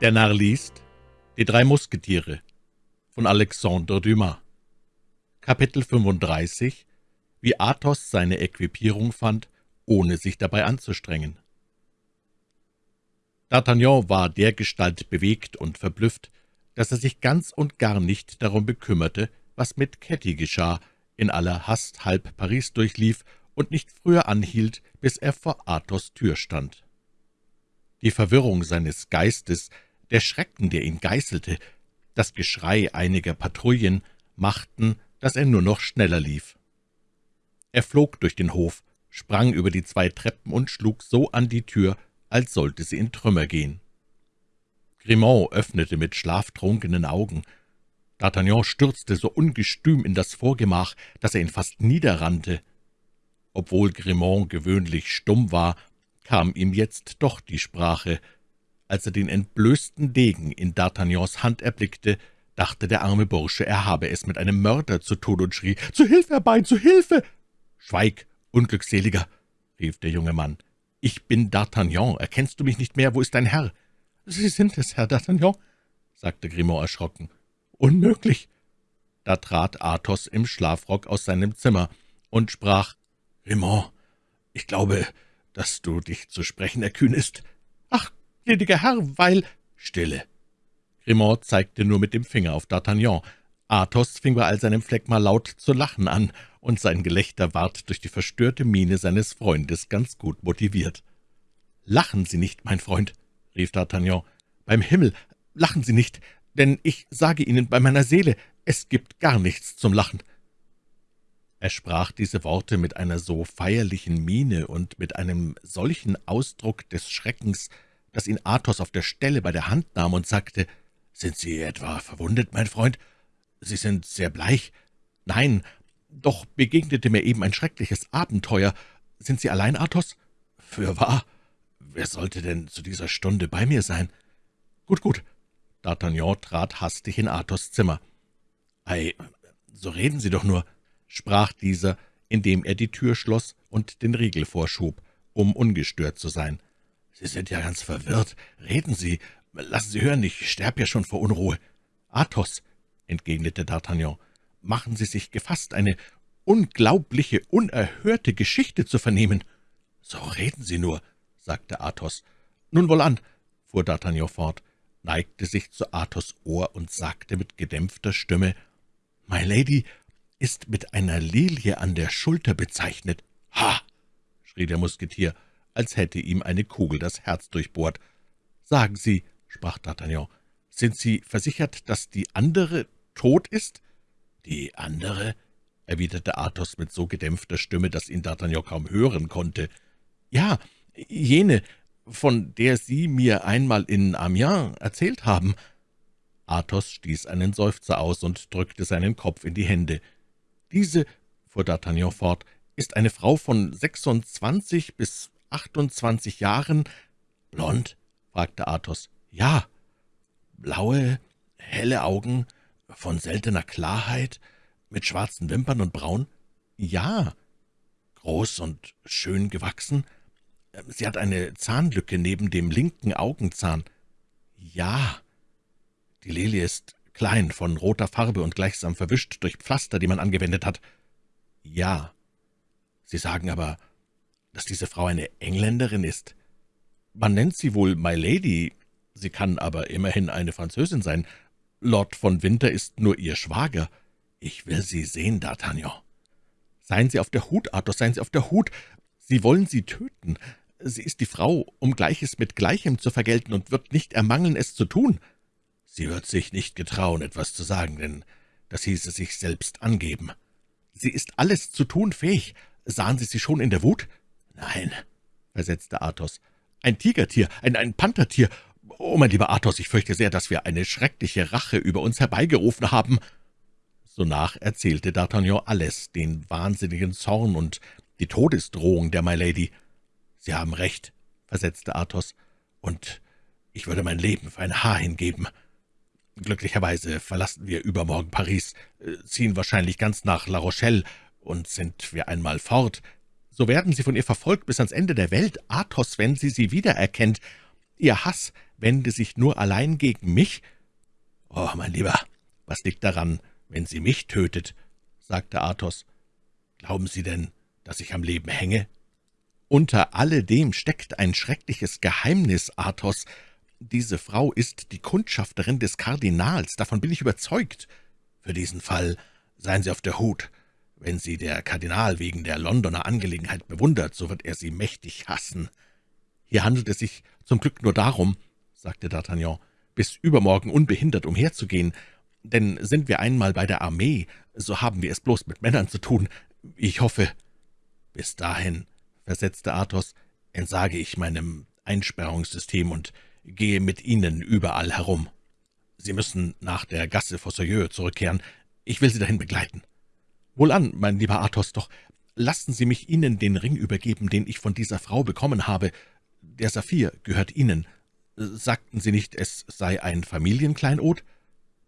Der Narr liest Die drei Musketiere von Alexandre Dumas. Kapitel 35 Wie Athos seine Equipierung fand, ohne sich dabei anzustrengen. D'Artagnan war dergestalt bewegt und verblüfft, dass er sich ganz und gar nicht darum bekümmerte, was mit Ketty geschah, in aller Hast halb Paris durchlief und nicht früher anhielt, bis er vor Athos Tür stand. Die Verwirrung seines Geistes der Schrecken, der ihn geißelte, das Geschrei einiger Patrouillen machten, dass er nur noch schneller lief. Er flog durch den Hof, sprang über die zwei Treppen und schlug so an die Tür, als sollte sie in Trümmer gehen. Grimont öffnete mit schlaftrunkenen Augen. D'Artagnan stürzte so ungestüm in das Vorgemach, dass er ihn fast niederrannte. Obwohl Grimont gewöhnlich stumm war, kam ihm jetzt doch die Sprache. Als er den entblößten Degen in D'Artagnans Hand erblickte, dachte der arme Bursche, er habe es mit einem Mörder zu tun und schrie, »Zu Hilfe herbei, zu Hilfe!« »Schweig, Unglückseliger«, rief der junge Mann. »Ich bin D'Artagnan. Erkennst du mich nicht mehr? Wo ist dein Herr?« »Sie sind es, Herr D'Artagnan«, sagte Grimaud erschrocken. »Unmöglich!« Da trat Athos im Schlafrock aus seinem Zimmer und sprach, »Grimaud, ich glaube, dass du dich zu sprechen erkühnest.« »Ach, gnädiger Herr, weil...« »Stille!« Grimaud zeigte nur mit dem Finger auf D'Artagnan. Athos fing bei all seinem Phlegma laut zu lachen an, und sein Gelächter ward durch die verstörte Miene seines Freundes ganz gut motiviert. »Lachen Sie nicht, mein Freund«, rief D'Artagnan. »Beim Himmel, lachen Sie nicht, denn ich sage Ihnen bei meiner Seele, es gibt gar nichts zum Lachen.« Er sprach diese Worte mit einer so feierlichen Miene und mit einem solchen Ausdruck des Schreckens, dass ihn Athos auf der Stelle bei der Hand nahm und sagte, »Sind Sie etwa verwundet, mein Freund? Sie sind sehr bleich. Nein, doch begegnete mir eben ein schreckliches Abenteuer. Sind Sie allein, Athos?« »Fürwahr. Wer sollte denn zu dieser Stunde bei mir sein?« »Gut, gut.« D'Artagnan trat hastig in Athos' Zimmer. »Ei, so reden Sie doch nur«, sprach dieser, indem er die Tür schloss und den Riegel vorschob, um ungestört zu sein. »Sie sind ja ganz verwirrt. Reden Sie. Lassen Sie hören, ich sterb ja schon vor Unruhe.« »Athos«, entgegnete D'Artagnan, »machen Sie sich gefasst, eine unglaubliche, unerhörte Geschichte zu vernehmen.« »So reden Sie nur«, sagte Athos. »Nun wohlan«, fuhr D'Artagnan fort, neigte sich zu Athos' Ohr und sagte mit gedämpfter Stimme, »My Lady ist mit einer Lilie an der Schulter bezeichnet.« »Ha!« schrie der Musketier, als hätte ihm eine Kugel das Herz durchbohrt. »Sagen Sie«, sprach D'Artagnan, »sind Sie versichert, dass die andere tot ist?« »Die andere?« erwiderte Athos mit so gedämpfter Stimme, dass ihn D'Artagnan kaum hören konnte. »Ja, jene, von der Sie mir einmal in Amiens erzählt haben.« Athos stieß einen Seufzer aus und drückte seinen Kopf in die Hände. »Diese«, fuhr D'Artagnan fort, »ist eine Frau von sechsundzwanzig bis achtundzwanzig Jahren.« »Blond?« fragte Athos. »Ja.« »Blaue, helle Augen, von seltener Klarheit, mit schwarzen Wimpern und braun?« »Ja.« »Groß und schön gewachsen?« »Sie hat eine Zahnlücke neben dem linken Augenzahn.« »Ja.« »Die Lilie ist klein, von roter Farbe und gleichsam verwischt durch Pflaster, die man angewendet hat.« »Ja.« »Sie sagen aber, dass diese Frau eine Engländerin ist?« »Man nennt sie wohl My Lady, sie kann aber immerhin eine Französin sein. Lord von Winter ist nur ihr Schwager. Ich will Sie sehen, D'Artagnan.« »Seien Sie auf der Hut, Athos, seien Sie auf der Hut. Sie wollen sie töten. Sie ist die Frau, um Gleiches mit Gleichem zu vergelten und wird nicht ermangeln, es zu tun.« »Sie wird sich nicht getrauen, etwas zu sagen, denn das hieße sich selbst angeben.« »Sie ist alles zu tun fähig. Sahen Sie sie schon in der Wut?« »Nein«, versetzte Athos. »Ein Tigertier, ein, ein Panthertier. Oh, mein lieber Athos, ich fürchte sehr, dass wir eine schreckliche Rache über uns herbeigerufen haben.« Sonach erzählte D'Artagnan alles, den wahnsinnigen Zorn und die Todesdrohung der My Lady. »Sie haben recht«, versetzte Athos, »und ich würde mein Leben für ein Haar hingeben. Glücklicherweise verlassen wir übermorgen Paris, äh, ziehen wahrscheinlich ganz nach La Rochelle, und sind wir einmal fort, so werden Sie von ihr verfolgt bis ans Ende der Welt, Athos, wenn sie sie wiedererkennt. Ihr Hass wende sich nur allein gegen mich?« »Oh, mein Lieber, was liegt daran, wenn sie mich tötet?« sagte Athos. »Glauben Sie denn, dass ich am Leben hänge?« »Unter alledem steckt ein schreckliches Geheimnis, Athos. Diese Frau ist die Kundschafterin des Kardinals, davon bin ich überzeugt. Für diesen Fall seien Sie auf der Hut. Wenn sie der Kardinal wegen der Londoner Angelegenheit bewundert, so wird er sie mächtig hassen. Hier handelt es sich zum Glück nur darum, sagte D'Artagnan, bis übermorgen unbehindert umherzugehen, denn sind wir einmal bei der Armee, so haben wir es bloß mit Männern zu tun. Ich hoffe, bis dahin, versetzte Athos, entsage ich meinem Einsperrungssystem und gehe mit Ihnen überall herum. Sie müssen nach der Gasse Fossoyeux zurückkehren. Ich will Sie dahin begleiten.« »Wohlan, mein lieber Athos, doch lassen Sie mich Ihnen den Ring übergeben, den ich von dieser Frau bekommen habe. Der Saphir gehört Ihnen. Sagten Sie nicht, es sei ein Familienkleinod?«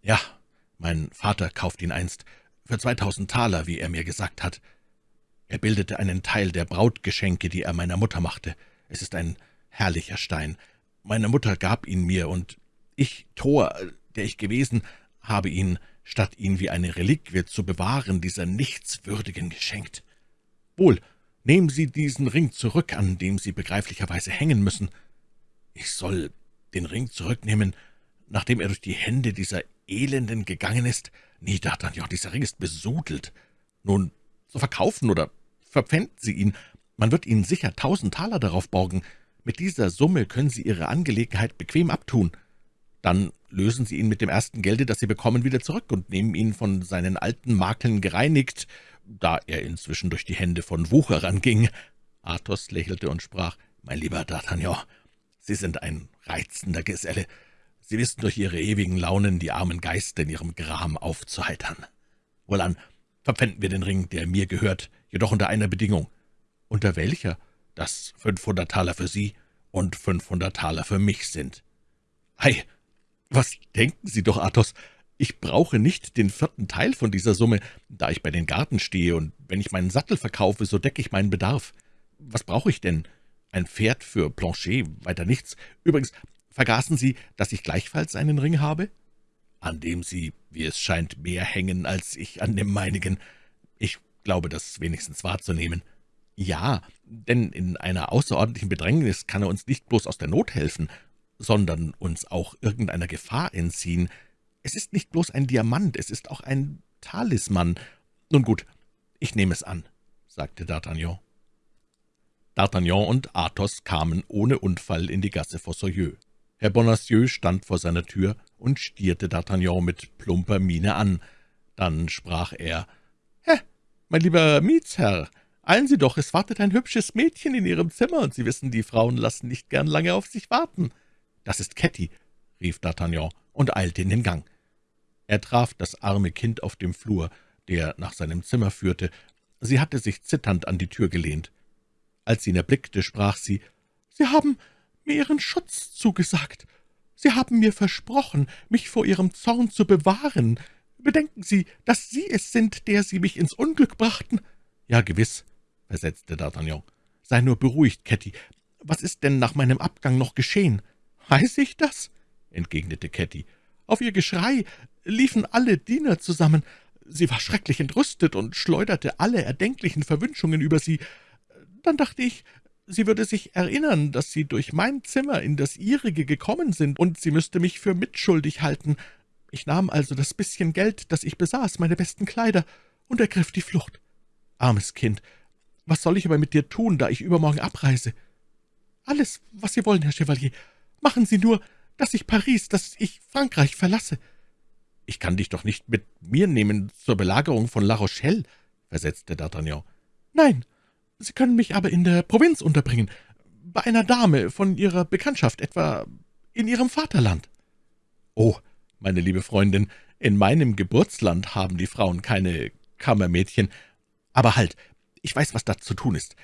»Ja, mein Vater kauft ihn einst, für zweitausend Taler, wie er mir gesagt hat. Er bildete einen Teil der Brautgeschenke, die er meiner Mutter machte. Es ist ein herrlicher Stein. Meine Mutter gab ihn mir, und ich, Tor, der ich gewesen, habe ihn, statt ihn wie eine Reliquie zu bewahren, dieser Nichtswürdigen geschenkt. Wohl, nehmen Sie diesen Ring zurück, an dem Sie begreiflicherweise hängen müssen. Ich soll den Ring zurücknehmen, nachdem er durch die Hände dieser Elenden gegangen ist? Nee, D'Artagnan, dieser Ring ist besudelt. Nun, so verkaufen oder verpfänden Sie ihn. Man wird Ihnen sicher tausend Taler darauf borgen. Mit dieser Summe können Sie Ihre Angelegenheit bequem abtun. Dann lösen Sie ihn mit dem ersten Gelde, das Sie bekommen, wieder zurück und nehmen ihn von seinen alten Makeln gereinigt, da er inzwischen durch die Hände von Wucherern ging. Athos lächelte und sprach, »Mein lieber D'Artagnan, Sie sind ein reizender Geselle. Sie wissen durch Ihre ewigen Launen die armen Geister in ihrem Gram aufzuheitern. Wohlan, verpfänden wir den Ring, der mir gehört, jedoch unter einer Bedingung.« »Unter welcher?« dass fünfhundert Taler für Sie und fünfhundert Taler für mich sind.« »Ei, was denken Sie doch, Athos, ich brauche nicht den vierten Teil von dieser Summe, da ich bei den Garten stehe, und wenn ich meinen Sattel verkaufe, so decke ich meinen Bedarf. Was brauche ich denn? Ein Pferd für Planchet, weiter nichts. Übrigens, vergaßen Sie, dass ich gleichfalls einen Ring habe?« »An dem Sie, wie es scheint, mehr hängen als ich an dem meinigen. Ich glaube, das wenigstens wahrzunehmen.« »Ja, denn in einer außerordentlichen Bedrängnis kann er uns nicht bloß aus der Not helfen, sondern uns auch irgendeiner Gefahr entziehen. Es ist nicht bloß ein Diamant, es ist auch ein Talisman. Nun gut, ich nehme es an«, sagte D'Artagnan. D'Artagnan und Athos kamen ohne Unfall in die Gasse Fossoyeux. Herr Bonacieux stand vor seiner Tür und stierte D'Artagnan mit plumper Miene an. Dann sprach er, »Hä, mein lieber Mietsherr, Eilen Sie doch, es wartet ein hübsches Mädchen in Ihrem Zimmer, und Sie wissen, die Frauen lassen nicht gern lange auf sich warten.« »Das ist Ketty«, rief D'Artagnan und eilte in den Gang. Er traf das arme Kind auf dem Flur, der nach seinem Zimmer führte. Sie hatte sich zitternd an die Tür gelehnt. Als sie ihn erblickte, sprach sie, »Sie haben mir Ihren Schutz zugesagt. Sie haben mir versprochen, mich vor Ihrem Zorn zu bewahren. Bedenken Sie, dass Sie es sind, der Sie mich ins Unglück brachten.« »Ja, gewiss«, versetzte D'Artagnan. »Sei nur beruhigt, Ketty. Was ist denn nach meinem Abgang noch geschehen?« »Weiß ich das?« entgegnete Ketty. »Auf ihr Geschrei liefen alle Diener zusammen. Sie war schrecklich entrüstet und schleuderte alle erdenklichen Verwünschungen über sie. Dann dachte ich, sie würde sich erinnern, dass Sie durch mein Zimmer in das ihrige gekommen sind, und sie müsste mich für mitschuldig halten. Ich nahm also das bisschen Geld, das ich besaß, meine besten Kleider, und ergriff die Flucht. Armes Kind, was soll ich aber mit dir tun, da ich übermorgen abreise?« »Alles, was Sie wollen, Herr Chevalier. Machen Sie nur, dass ich Paris, dass ich Frankreich verlasse.« »Ich kann dich doch nicht mit mir nehmen zur Belagerung von La Rochelle«, versetzte D'Artagnan. »Nein, Sie können mich aber in der Provinz unterbringen, bei einer Dame von Ihrer Bekanntschaft, etwa in Ihrem Vaterland.« »Oh, meine liebe Freundin, in meinem Geburtsland haben die Frauen keine Kammermädchen. Aber halt, ich weiß, was da zu tun ist.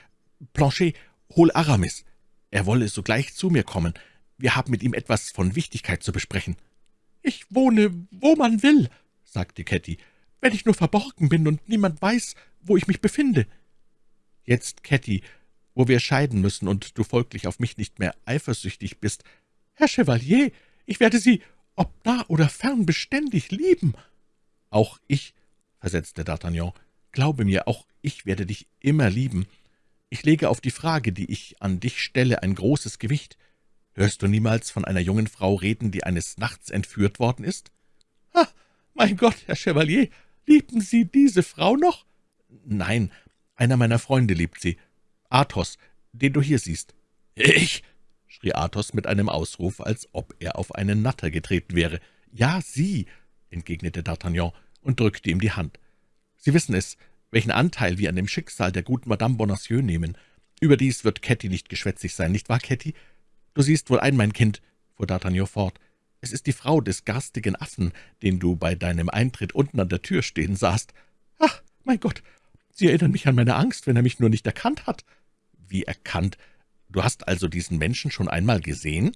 Planchet, hol Aramis. Er wolle sogleich zu mir kommen. Wir haben mit ihm etwas von Wichtigkeit zu besprechen.« »Ich wohne, wo man will«, sagte Ketty, »wenn ich nur verborgen bin und niemand weiß, wo ich mich befinde.« »Jetzt, Ketty, wo wir scheiden müssen und du folglich auf mich nicht mehr eifersüchtig bist, Herr Chevalier, ich werde Sie, ob nah oder fern, beständig lieben.« »Auch ich«, versetzte D'Artagnan, »glaube mir, auch ich werde dich immer lieben. Ich lege auf die Frage, die ich an dich stelle, ein großes Gewicht. Hörst du niemals von einer jungen Frau reden, die eines Nachts entführt worden ist?« »Ah, mein Gott, Herr Chevalier, lieben Sie diese Frau noch?« »Nein, einer meiner Freunde liebt sie, Athos, den du hier siehst.« »Ich?« schrie Athos mit einem Ausruf, als ob er auf einen Natter getreten wäre. »Ja, Sie«, entgegnete D'Artagnan und drückte ihm die Hand. »Sie wissen es, welchen Anteil wir an dem Schicksal der guten Madame Bonacieux nehmen. Überdies wird Ketty nicht geschwätzig sein, nicht wahr, Ketty? Du siehst wohl ein, mein Kind«, fuhr D'Artagnan fort, »es ist die Frau des garstigen Affen, den du bei deinem Eintritt unten an der Tür stehen sahst. Ach, mein Gott, Sie erinnern mich an meine Angst, wenn er mich nur nicht erkannt hat.« »Wie erkannt? Du hast also diesen Menschen schon einmal gesehen?«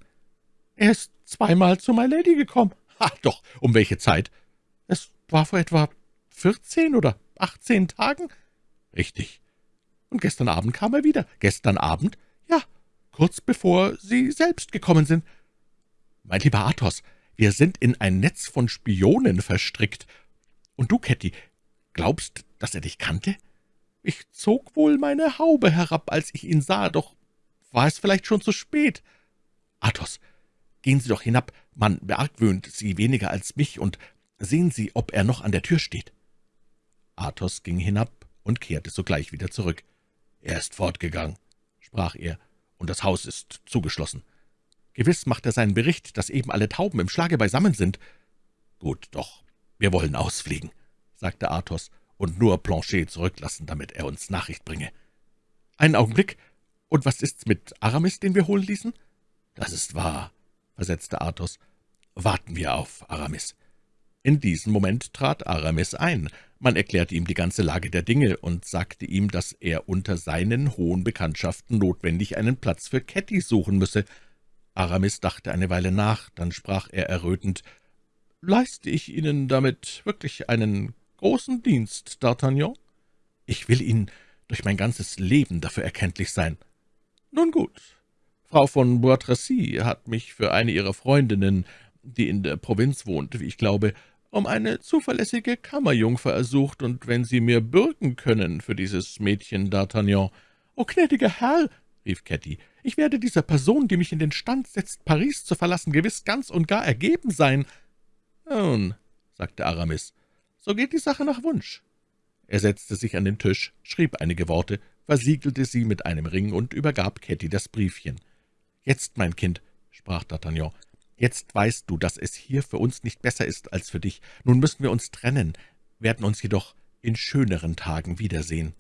»Er ist zweimal zu My Lady gekommen.« »Ach doch, um welche Zeit?« »Es war vor etwa vierzehn oder achtzehn Tagen?« »Richtig.« »Und gestern Abend kam er wieder.« »Gestern Abend?« »Ja, kurz bevor Sie selbst gekommen sind.« »Mein lieber Athos, wir sind in ein Netz von Spionen verstrickt. Und du, Ketty, glaubst, dass er dich kannte?« »Ich zog wohl meine Haube herab, als ich ihn sah, doch war es vielleicht schon zu spät.« »Athos, gehen Sie doch hinab, man beargwöhnt Sie weniger als mich, und sehen Sie, ob er noch an der Tür steht.« Athos ging hinab und kehrte sogleich wieder zurück. »Er ist fortgegangen«, sprach er, »und das Haus ist zugeschlossen. Gewiss macht er seinen Bericht, dass eben alle Tauben im Schlage beisammen sind.« »Gut, doch, wir wollen ausfliegen«, sagte Athos, »und nur Planchet zurücklassen, damit er uns Nachricht bringe.« »Einen Augenblick. Und was ist's mit Aramis, den wir holen ließen?« »Das ist wahr«, versetzte Athos. »Warten wir auf Aramis.« In diesem Moment trat Aramis ein. Man erklärte ihm die ganze Lage der Dinge und sagte ihm, dass er unter seinen hohen Bekanntschaften notwendig einen Platz für Ketty suchen müsse. Aramis dachte eine Weile nach, dann sprach er errötend, »Leiste ich Ihnen damit wirklich einen großen Dienst, D'Artagnan? Ich will Ihnen durch mein ganzes Leben dafür erkenntlich sein.« »Nun gut. Frau von Bois Tracy hat mich für eine ihrer Freundinnen, die in der Provinz wohnt, wie ich glaube, um eine zuverlässige Kammerjungfer ersucht, und wenn Sie mir bürgen können für dieses Mädchen, D'Artagnan.« »O gnädiger Herr«, rief Ketty, »ich werde dieser Person, die mich in den Stand setzt, Paris zu verlassen, gewiss ganz und gar ergeben sein.« »Nun«, sagte Aramis, »so geht die Sache nach Wunsch.« Er setzte sich an den Tisch, schrieb einige Worte, versiegelte sie mit einem Ring und übergab Ketty das Briefchen. »Jetzt, mein Kind«, sprach D'Artagnan, Jetzt weißt du, dass es hier für uns nicht besser ist als für dich. Nun müssen wir uns trennen, werden uns jedoch in schöneren Tagen wiedersehen.«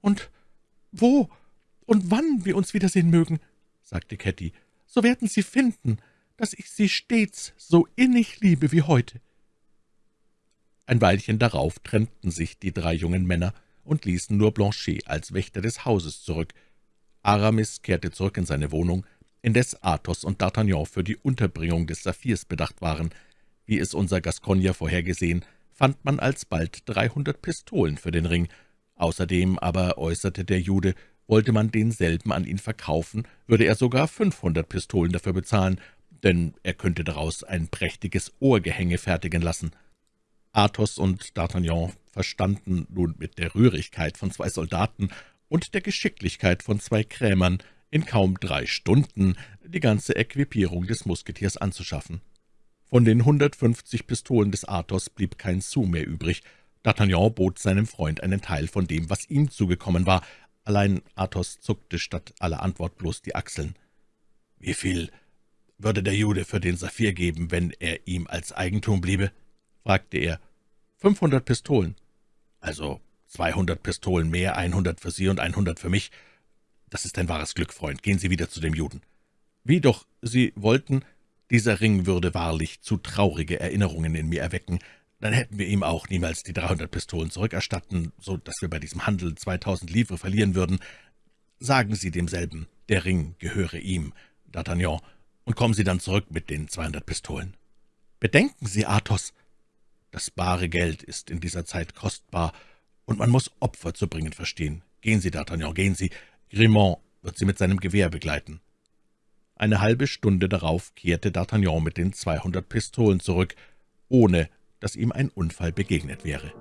»Und wo und wann wir uns wiedersehen mögen«, sagte Ketty, »so werden Sie finden, dass ich Sie stets so innig liebe wie heute.« Ein Weilchen darauf trennten sich die drei jungen Männer und ließen nur Blanchet als Wächter des Hauses zurück. Aramis kehrte zurück in seine Wohnung, indes Athos und D'Artagnan für die Unterbringung des Saphirs bedacht waren. Wie es unser Gascogner vorhergesehen, fand man alsbald dreihundert Pistolen für den Ring. Außerdem aber, äußerte der Jude, wollte man denselben an ihn verkaufen, würde er sogar fünfhundert Pistolen dafür bezahlen, denn er könnte daraus ein prächtiges Ohrgehänge fertigen lassen. Athos und D'Artagnan verstanden nun mit der Rührigkeit von zwei Soldaten und der Geschicklichkeit von zwei Krämern, in kaum drei Stunden die ganze Equipierung des Musketiers anzuschaffen. Von den 150 Pistolen des Athos blieb kein Sou mehr übrig. D'Artagnan bot seinem Freund einen Teil von dem, was ihm zugekommen war. Allein Athos zuckte statt aller Antwort bloß die Achseln. »Wie viel würde der Jude für den Saphir geben, wenn er ihm als Eigentum bliebe?« fragte er. »Fünfhundert Pistolen.« »Also zweihundert Pistolen mehr, einhundert für Sie und einhundert für mich. Das ist ein wahres Glück, Freund. Gehen Sie wieder zu dem Juden.« »Wie doch, Sie wollten, dieser Ring würde wahrlich zu traurige Erinnerungen in mir erwecken. Dann hätten wir ihm auch niemals die dreihundert Pistolen zurückerstatten, so dass wir bei diesem Handel zweitausend Livre verlieren würden. Sagen Sie demselben, der Ring gehöre ihm, D'Artagnan, und kommen Sie dann zurück mit den zweihundert Pistolen. Bedenken Sie, Athos, das bare Geld ist in dieser Zeit kostbar, und man muss Opfer zu bringen verstehen. Gehen Sie, D'Artagnan, gehen Sie, Grimont wird Sie mit seinem Gewehr begleiten.« Eine halbe Stunde darauf kehrte D'Artagnan mit den zweihundert Pistolen zurück, ohne dass ihm ein Unfall begegnet wäre.